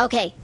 Okay.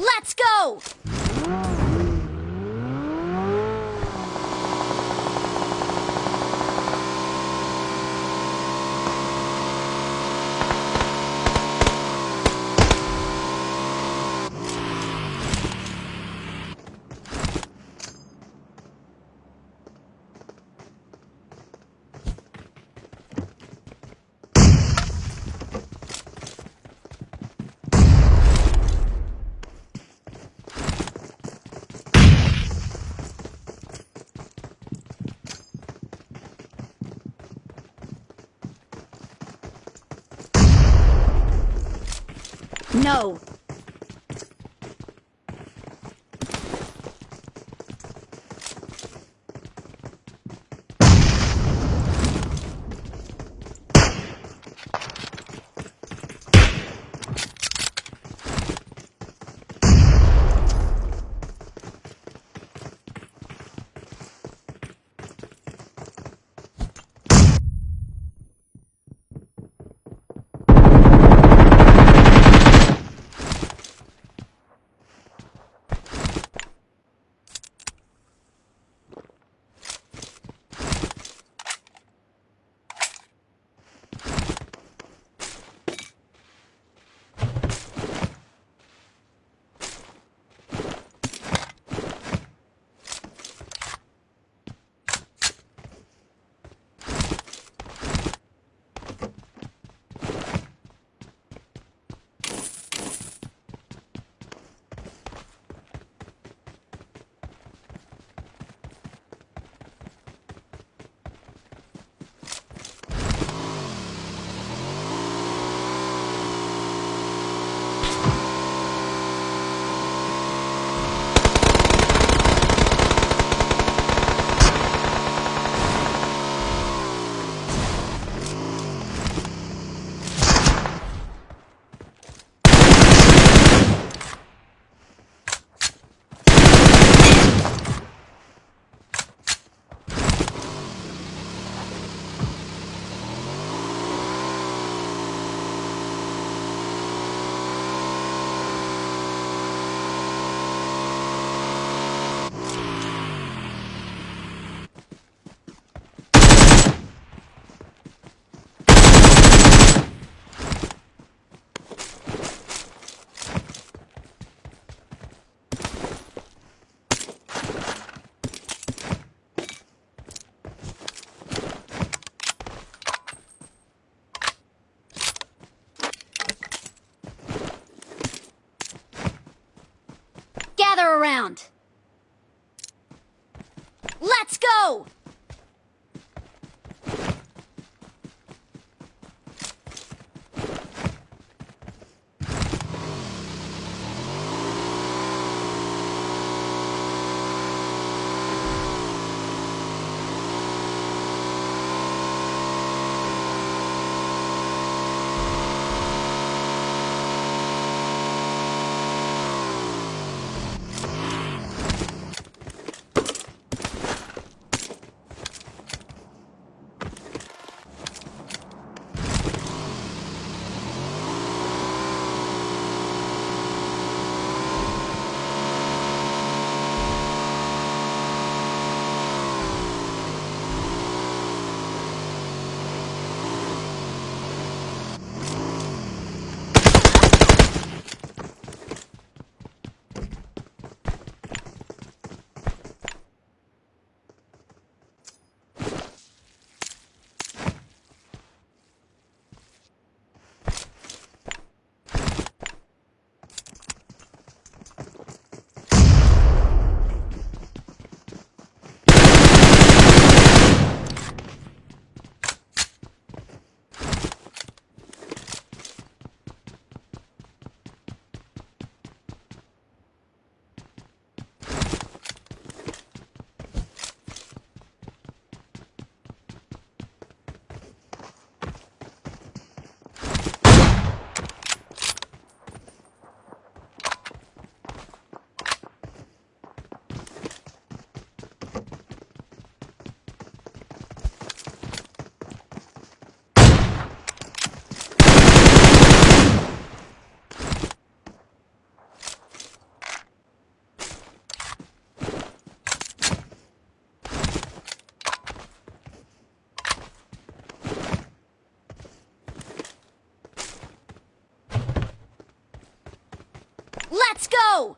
Let's go! No. Go! Let's go!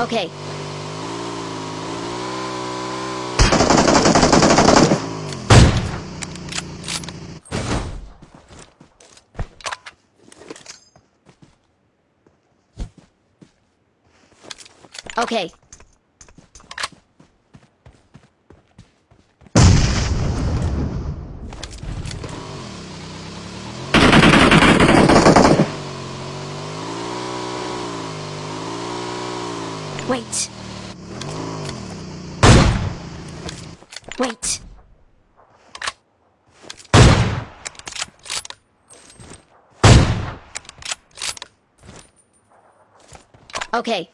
Okay. Okay. Wait. Wait. Okay.